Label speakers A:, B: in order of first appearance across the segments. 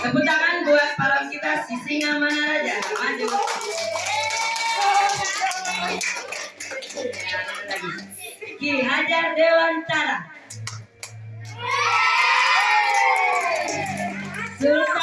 A: tepuk tangan buat pahlawan kita si singa mana raja maju. Ki Hajar Dewantara. Sultan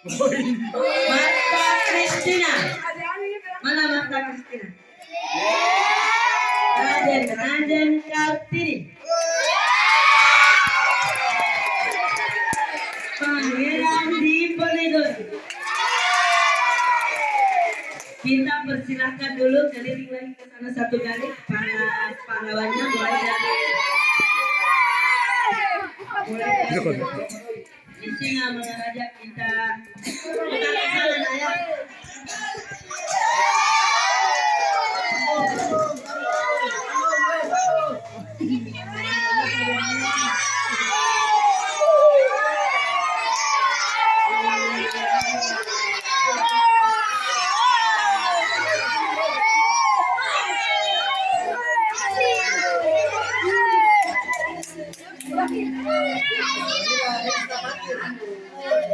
A: Marta Kristina. Mana Marta Kristina? Raden Raden Kartini. Pangeran Diponegoro. Kita persilahkan dulu keliling lagi ke sana satu kali para pahlawannya mulai dari mulai dari di sini mengajak kita 아기了왜이 렇?